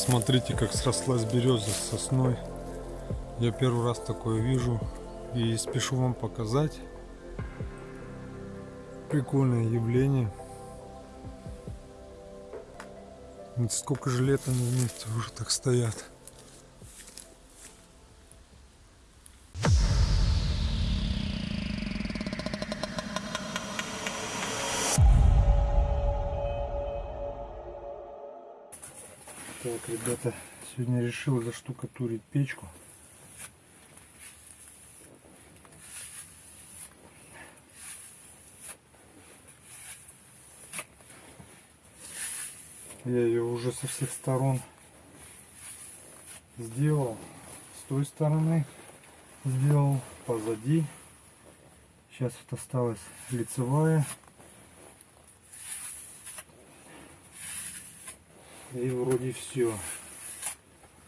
Посмотрите, как срослась береза с сосной. Я первый раз такое вижу и спешу вам показать. Прикольное явление. Сколько же лет они вместе уже так стоят. Так, ребята, сегодня решил заштукатурить печку. Я ее уже со всех сторон сделал. С той стороны сделал, позади. Сейчас вот осталась лицевая. И вроде все.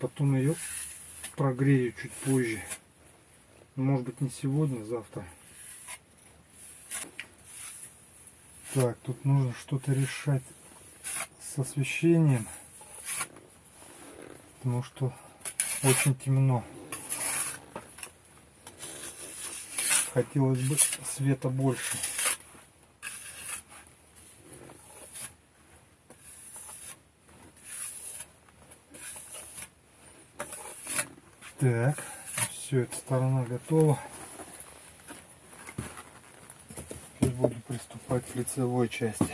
Потом ее прогрею чуть позже. Может быть не сегодня, завтра. Так, тут нужно что-то решать с освещением. Потому что очень темно. Хотелось бы света больше. Так, все, эта сторона готова. Теперь буду приступать к лицевой части.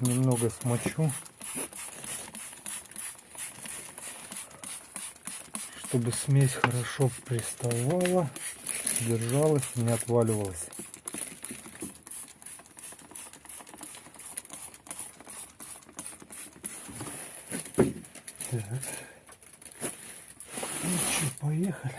Немного смочу, чтобы смесь хорошо приставала, держалась, не отваливалась. Так. Поехали.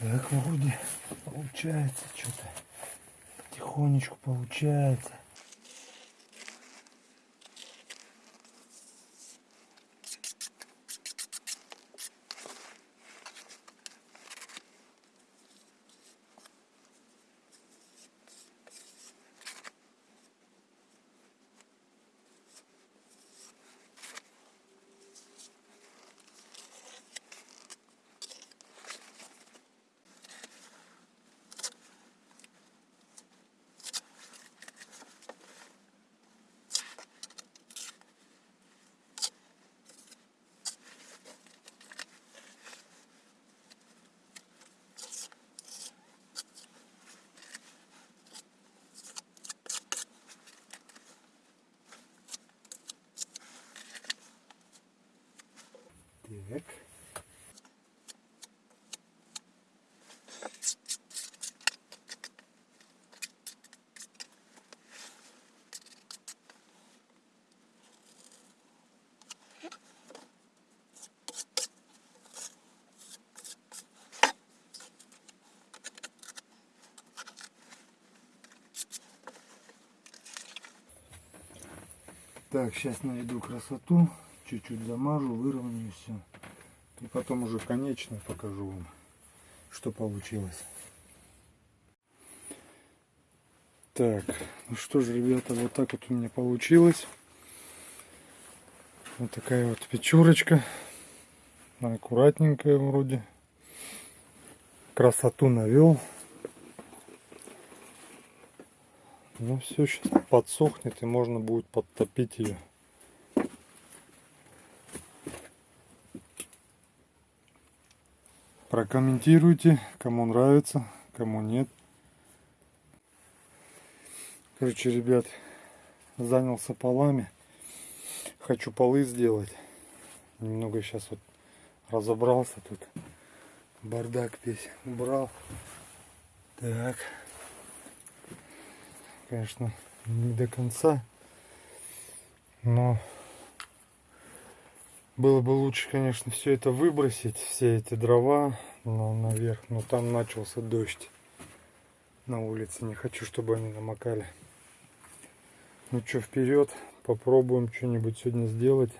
Так, вроде получается что-то. Потихонечку получается. Так. Так, сейчас наведу красоту, чуть-чуть замажу, выровняю все. И потом уже конечно покажу вам, что получилось. Так, ну что же, ребята, вот так вот у меня получилось. Вот такая вот печурочка. Аккуратненькая вроде. Красоту навел. Ну все, сейчас подсохнет и можно будет подтопить ее. Прокомментируйте, кому нравится, кому нет. Короче, ребят, занялся полами. Хочу полы сделать. Немного сейчас вот разобрался тут. Бардак весь убрал. Так конечно, не до конца. Но было бы лучше, конечно, все это выбросить, все эти дрова наверх. Но там начался дождь. на улице. Не хочу, чтобы они намокали. Ну что, вперед. Попробуем что-нибудь сегодня сделать.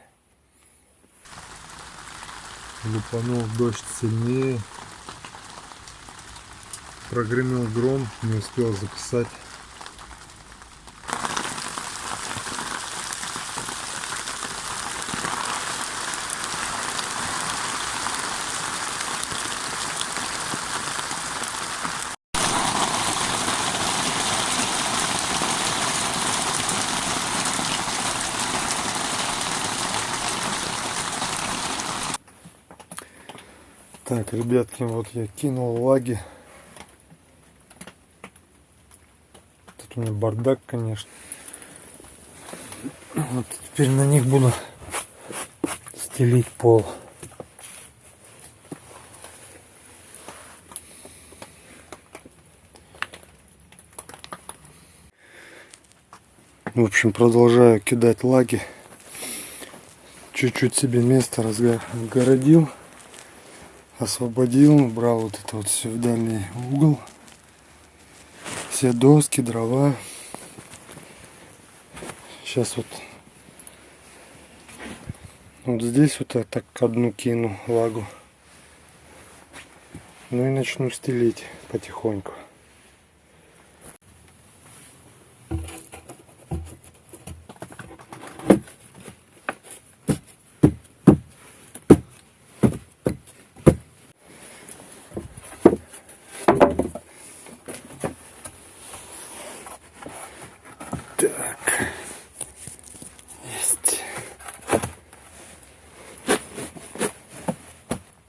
Лупанул дождь сильнее. Прогремел гром, не успел записать. Так, ребятки, вот я кинул лаги. Тут у меня бардак, конечно. Вот теперь на них буду стелить пол. В общем, продолжаю кидать лаги. Чуть-чуть себе место разгородил освободил, брал вот это вот все в дальний угол. Все доски, дрова. Сейчас вот вот здесь вот я так одну кину лагу. Ну и начну стелить потихоньку.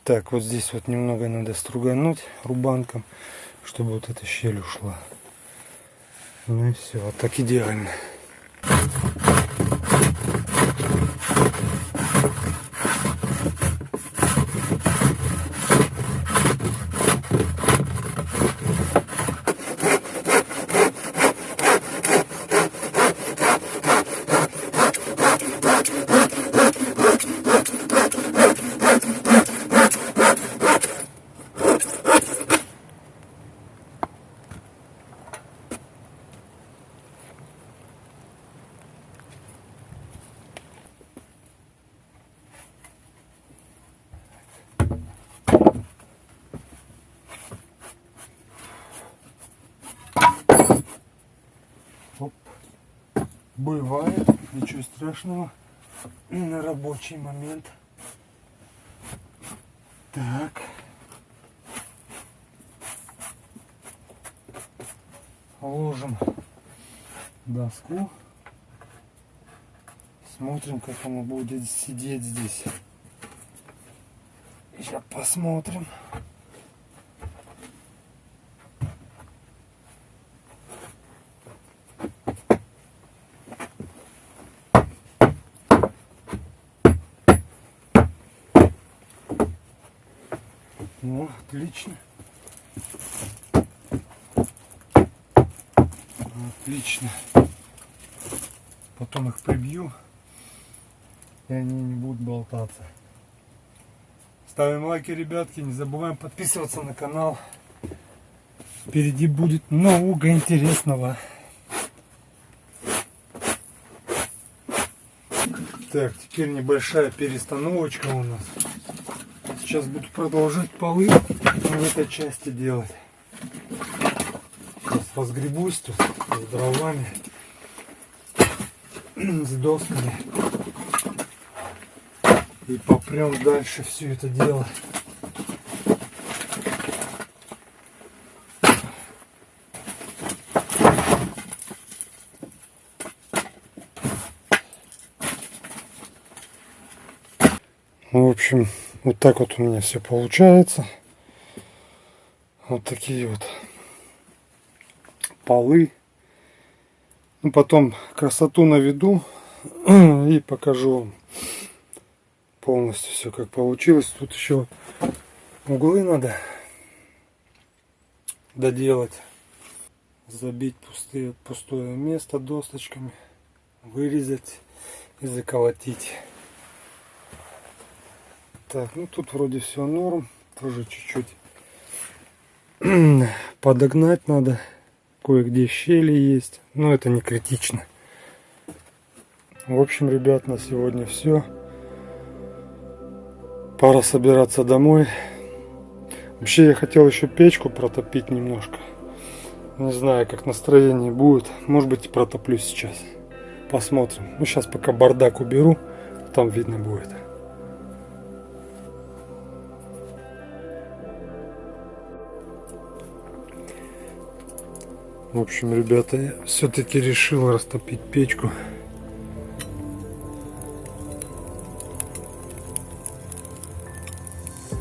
Так, вот здесь вот немного надо стругануть рубанком, чтобы вот эта щель ушла. Ну и все, вот так идеально. Бывает, ничего страшного на рабочий момент. Так. Ложим доску. Смотрим, как оно будет сидеть здесь. Сейчас посмотрим. Отлично. Отлично. Потом их прибью, и они не будут болтаться. Ставим лайки, ребятки. Не забываем подписываться на канал. Впереди будет много интересного. Так, теперь небольшая перестановочка у нас. Сейчас буду продолжать полы в этой части делать. Сейчас разгребусь тут с дровами, с досками. И попрем дальше все это дело. В общем, вот так вот у меня все получается. Вот такие вот полы. Ну, потом красоту наведу и покажу вам полностью все как получилось. Тут еще углы надо доделать. Забить пустые, пустое место досточками. Вырезать и заколотить. Так, ну тут вроде все норм. Тоже чуть-чуть подогнать надо Кое-где щели есть, но это не критично. В общем, ребят, на сегодня все. Пора собираться домой. Вообще я хотел еще печку протопить немножко. Не знаю, как настроение будет. Может быть, протоплю сейчас. Посмотрим. Ну, сейчас пока бардак уберу, там видно будет. В общем, ребята, я все-таки решил растопить печку.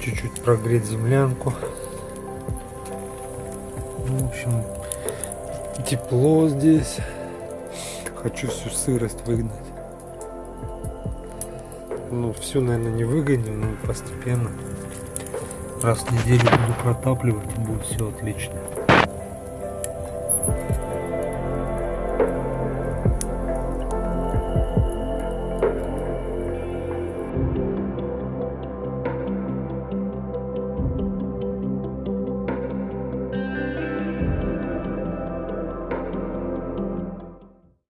Чуть-чуть прогреть землянку. В общем, тепло здесь. Хочу всю сырость выгнать. Ну, всю, наверное, не выгоню, но постепенно. Раз в неделю буду протапливать, будет все отлично.